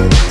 Thank